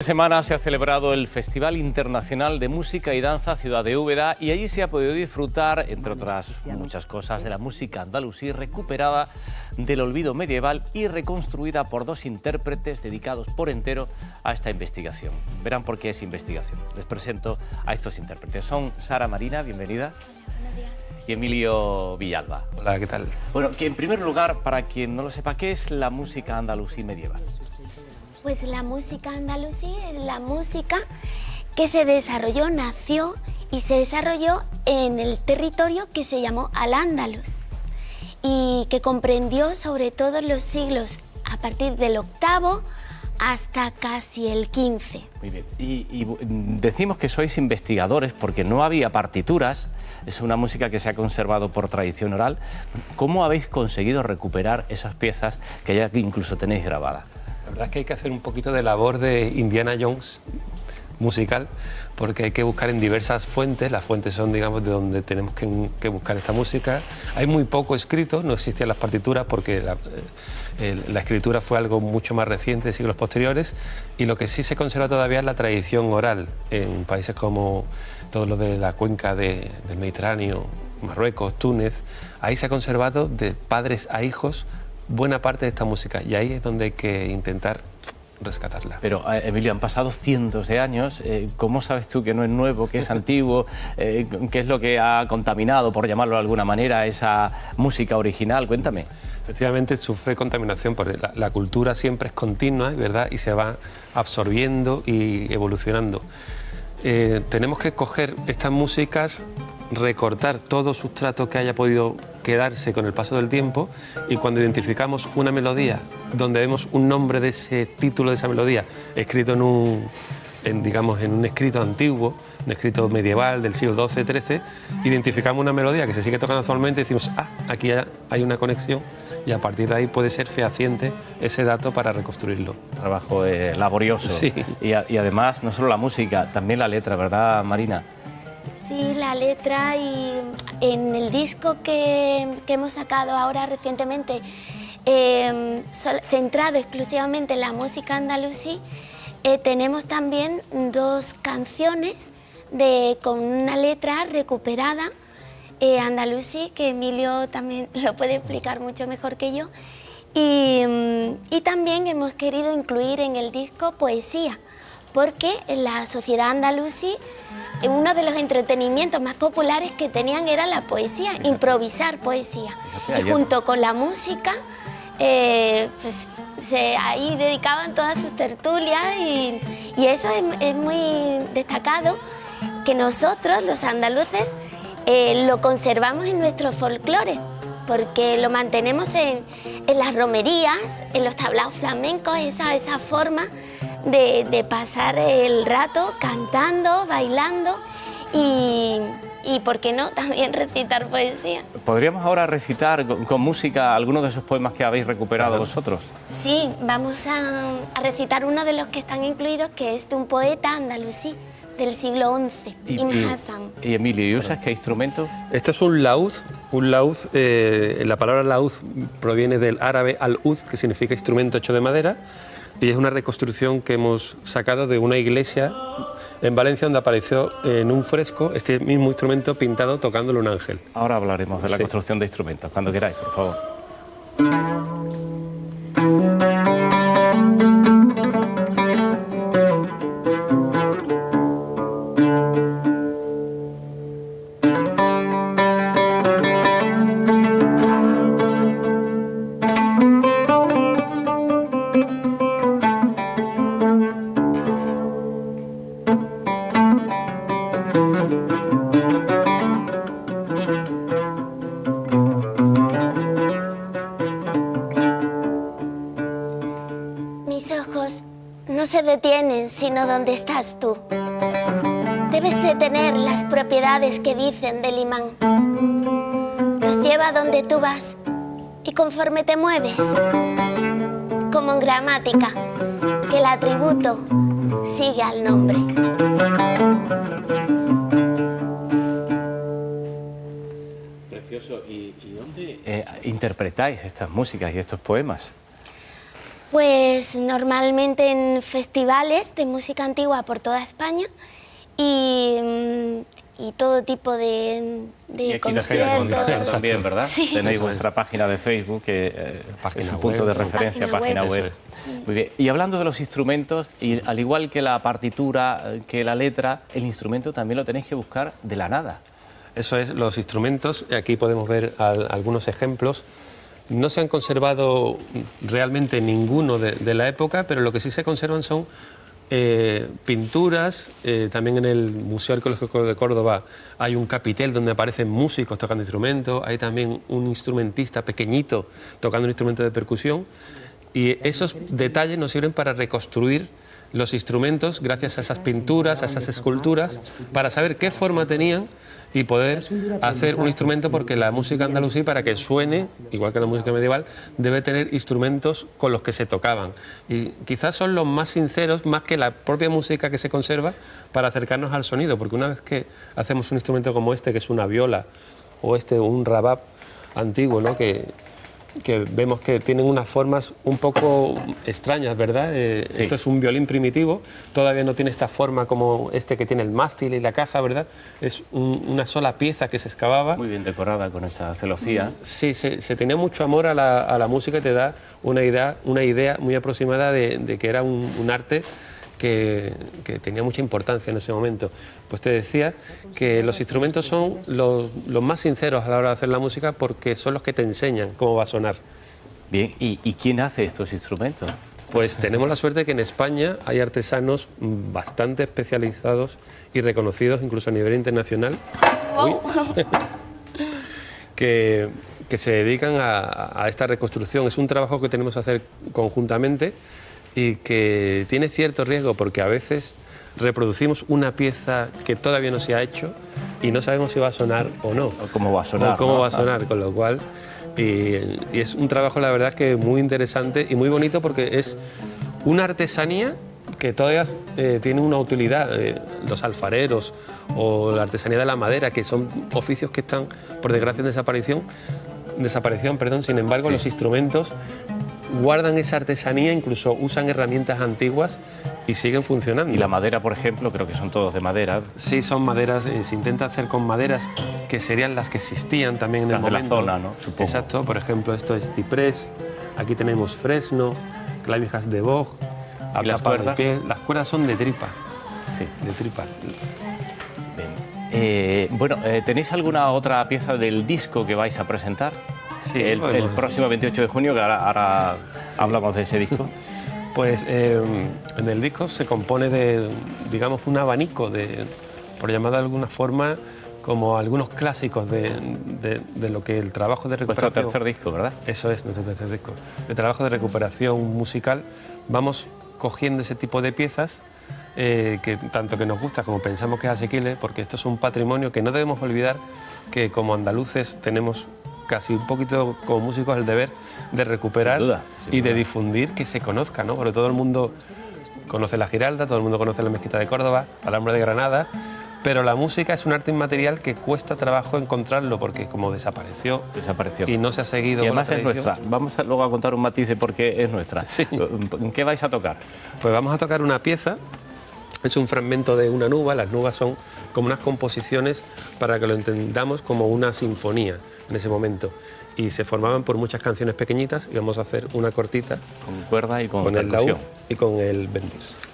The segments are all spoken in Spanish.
Esta semana se ha celebrado el Festival Internacional de Música y Danza Ciudad de Úbeda y allí se ha podido disfrutar, entre otras muchas cosas, de la música andalusí recuperada del olvido medieval y reconstruida por dos intérpretes dedicados por entero a esta investigación. Verán por qué es investigación. Les presento a estos intérpretes. Son Sara Marina, bienvenida. Buenos días. Y Emilio Villalba. Hola, ¿qué tal? Bueno, que en primer lugar, para quien no lo sepa, ¿qué es la música andalusí medieval? Pues la música andalusí es la música que se desarrolló, nació y se desarrolló en el territorio que se llamó Al-Ándalus y que comprendió sobre todo los siglos a partir del octavo hasta casi el 15. Muy bien. Y, y, decimos que sois investigadores porque no había partituras, es una música que se ha conservado por tradición oral. ¿Cómo habéis conseguido recuperar esas piezas que ya incluso tenéis grabadas? La verdad es que hay que hacer un poquito de labor de Indiana Jones musical, porque hay que buscar en diversas fuentes, las fuentes son, digamos, de donde tenemos que, buscar esta música. Hay muy poco escrito, no existían las partituras porque la, eh, la, escritura fue algo mucho más reciente, de siglos posteriores, y lo que sí se conserva todavía es la tradición oral en países como todo lo de la cuenca de, del Mediterráneo, Marruecos, Túnez, ahí se ha conservado de padres a hijos buena parte de esta música y ahí es donde hay que intentar rescatarla. Pero, eh, Emilio, han pasado cientos de años. Eh, ¿Cómo sabes tú que no es nuevo, que es antiguo? Eh, ¿Qué es lo que ha contaminado, por llamarlo de alguna manera, esa música original? Cuéntame. Efectivamente, sufre contaminación porque la, la cultura siempre es continua, ¿verdad? Y se va absorbiendo y evolucionando. Eh, tenemos que coger estas músicas, recortar todo sustrato que haya podido quedarse con el paso del tiempo y cuando identificamos una melodía donde vemos un nombre de ese título de esa melodía escrito en un, en, digamos, en un escrito antiguo, un escrito medieval del siglo XII, XIII, identificamos una melodía que se sigue tocando actualmente y decimos, ah, aquí hay una conexión y a partir de ahí puede ser fehaciente ese dato para reconstruirlo. Trabajo eh, laborioso. Sí. Y, a, y, además, no solo la música, también la letra, ¿verdad, Marina? Sí, la letra y en el disco que, hemos sacado ahora recientemente, eh, centrado exclusivamente en la música andalusí, eh, tenemos también dos canciones de, con una letra recuperada eh, andalusí, que Emilio también lo puede explicar mucho mejor que yo. Y, y, también hemos querido incluir en el disco poesía, porque la sociedad andalusí uno de los entretenimientos más populares que tenían era la poesía, improvisar poesía. Y junto con la música, eh, pues se, ahí dedicaban todas sus tertulias y, y eso es, es muy destacado, que nosotros, los andaluces, eh, lo conservamos en nuestro folclore, porque lo mantenemos en, en, las romerías, en los tablaos flamencos, esa, esa forma de, de pasar el rato cantando, bailando y, y, ¿por qué no?, también recitar poesía. ¿Podríamos ahora recitar con, con música algunos de esos poemas que habéis recuperado claro. vosotros? Sí, vamos a, a, recitar uno de los que están incluidos, que es de un poeta andalusí del siglo XI, Ibn Hassan. Y, y, Emilio, ¿y usas qué instrumento? Este es un laúd. Un laúd, eh, la palabra laúd proviene del árabe al-ud, que significa instrumento hecho de madera, y es una reconstrucción que hemos sacado de una iglesia en Valencia donde apareció en un fresco este mismo instrumento pintado tocándolo un ángel. Ahora hablaremos de la sí. construcción de instrumentos, cuando queráis, por favor. Donde estás tú. Debes de tener las propiedades que dicen del imán. Los lleva donde tú vas y conforme te mueves, como en gramática, que el atributo sigue al nombre. Precioso. ¿Y, y dónde eh, interpretáis estas músicas y estos poemas? Pues normalmente en festivales de música antigua por toda España y, mm, y todo tipo de, de Y aquí conciertos. también, ¿verdad? Sí. Tenéis vuestra página de Facebook, que eh, Página es un web. punto de referencia, página web. es. Muy bien. Y hablando de los instrumentos, y al igual que la partitura, eh, que la letra, el instrumento también lo tenéis que buscar de la nada. Eso es, los instrumentos, aquí podemos ver al- algunos ejemplos. No se han conservado realmente ninguno de, la época, pero lo que sí se conservan son eh, pinturas. eh, también en el Museo Arqueológico de Córdoba hay un capitel donde aparecen músicos tocando instrumentos. Hay también un instrumentista pequeñito tocando un instrumento de percusión. Y esos detalles nos sirven para reconstruir los instrumentos gracias a esas pinturas, a esas esculturas, para saber qué forma tenían y poder hacer un instrumento porque la música andalusí para que suene, igual que la música medieval, debe tener instrumentos con los que se tocaban. Y quizás son los más sinceros, más que la propia música que se conserva, para acercarnos al sonido, porque una vez que hacemos un instrumento como este, que es una viola, o este, un rabab antiguo, ¿no? que, que vemos que tienen unas formas un poco extrañas, ¿verdad? Eh, Sí. Esto es un violín primitivo, todavía no tiene esta forma como este que tiene el mástil y la caja, ¿verdad? Es un- una sola pieza que se excavaba. Muy bien decorada con esa celosía. Sí, se, se tenía mucho amor a la, a la música y te da una idea, una idea muy aproximada de, de que era un, un arte que, que tenía mucha importancia en ese momento. Pues te decía que los instrumentos son los, los más sinceros a la hora de hacer la música porque son los que te enseñan cómo va a sonar. Bien, ¿y, y quién hace estos instrumentos? Pues tenemos la suerte que en España hay artesanos bastante especializados y reconocidos, incluso a nivel internacional, Wow. que, que se dedican a, a esta reconstrucción. Es un trabajo que tenemos que hacer conjuntamente y que tiene cierto riesgo porque a veces reproducimos una pieza que todavía no se ha hecho y no sabemos si va a sonar o no. ¿O cómo va a sonar? o cómo no? va a sonar, con lo cual... Y, y es un trabajo, la verdad, que muy interesante y muy bonito porque es una artesanía que todavía eh, tiene una utilidad. eh, los alfareros o la artesanía de la madera, que son oficios que están, por desgracia, en desaparición, desaparición perdón. sin embargo, Sí. los instrumentos guardan esa artesanía, incluso usan herramientas antiguas y siguen funcionando. Y la madera, por ejemplo, creo que son todos de madera. Sí, son maderas, eh, se intenta hacer con maderas que serían las que existían también en Las el de la zona, ¿no? Supongo. Exacto, por ejemplo, esto es ciprés, aquí tenemos fresno, clavijas de boj, ¿Y las de cuerdas? piel. Las cuerdas son de tripa, Sí. de tripa. Eh, bueno, eh, ¿tenéis alguna otra pieza del disco que vais a presentar? Sí, el, el próximo 28 de junio, que ahora, ahora hablamos de ese disco. Pues eh, en el disco se compone de, digamos, un abanico de, por llamar de alguna forma, como algunos clásicos de, de- de lo que el trabajo de recuperación... tercer disco, ¿verdad? Eso es nuestro tercer disco. De trabajo de recuperación musical, vamos cogiendo ese tipo de piezas eh, que tanto que nos gusta como pensamos que es asequible, porque esto es un patrimonio que no debemos olvidar que como andaluces tenemos casi un poquito como músicos el deber de recuperar Sin duda, sin y de difundir que se conozca, ¿no? Porque todo el mundo conoce la Giralda, todo el mundo conoce la Mezquita de Córdoba, la Alhambra de Granada, pero la música es un arte inmaterial que cuesta trabajo encontrarlo porque como desapareció Desapareció. y no se ha seguido Y además es nuestra. Vamos a, luego a contar un matiz de por qué es nuestra. Sí. ¿En qué vais a tocar? Pues vamos a tocar una pieza, es un fragmento de una nuba, las nubas son como unas composiciones para que lo entendamos como una sinfonía en ese momento. Y se formaban por muchas canciones pequeñitas y vamos a hacer una cortita Con cuerda y con, con el laúd y con el bendis.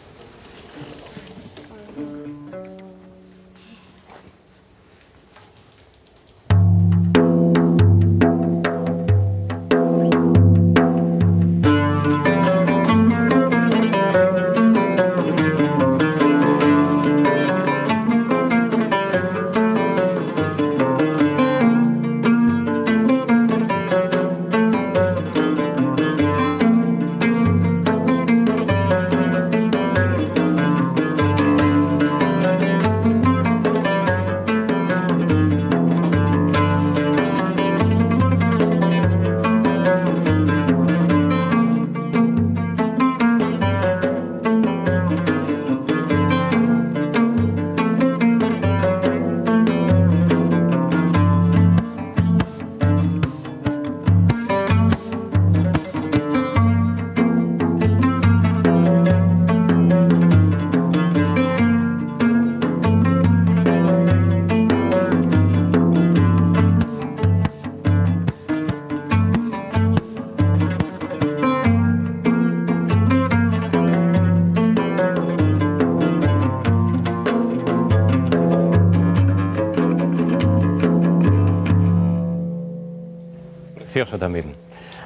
Precioso también.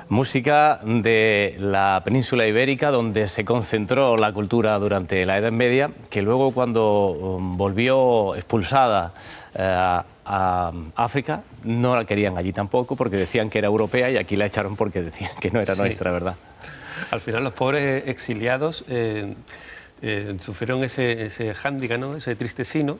Música de la península ibérica, donde se concentró la cultura durante la Edad Media, que luego cuando um, volvió expulsada eh, a África, no la querían allí tampoco, porque decían que era europea y aquí la echaron porque decían que no era Sí. nuestra, ¿verdad? Al final los pobres exiliados eh, eh, sufrieron ese, ese hándicap, ¿no? ese triste sino.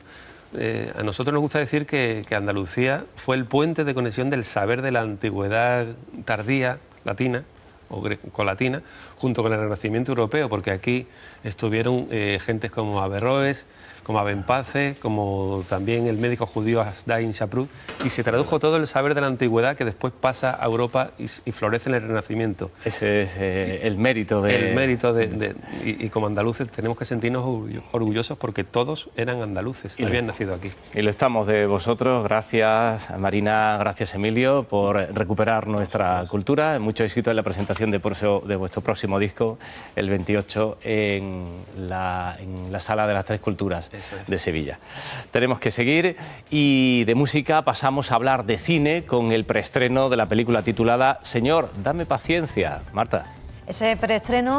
Eh, a nosotros nos gusta decir que, Andalucía fue el puente de conexión del saber de la antigüedad tardía latina o colatina junto con el Renacimiento europeo, porque aquí estuvieron eh, gentes como Averroes, como Abenpace, como también el médico judío Asdain Shaprut, y se tradujo todo el saber de la antigüedad que después pasa a Europa y, y florece en el Renacimiento. Ese es eh, el mérito de... El mérito de, de- y, y como andaluces tenemos que sentirnos orgullo- orgullosos porque todos eran andaluces y lo habían está. nacido aquí. Y lo estamos de vosotros. Gracias, Marina. Gracias, Emilio, por recuperar nuestra cultura. Mucho éxito en la presentación de, de vuestro próximo disco, el 28, en la, en la Sala de las Tres Culturas es. de Sevilla. Tenemos que seguir y de música pasamos a hablar de cine con el preestreno de la película titulada Señor, dame paciencia. Marta. Ese preestreno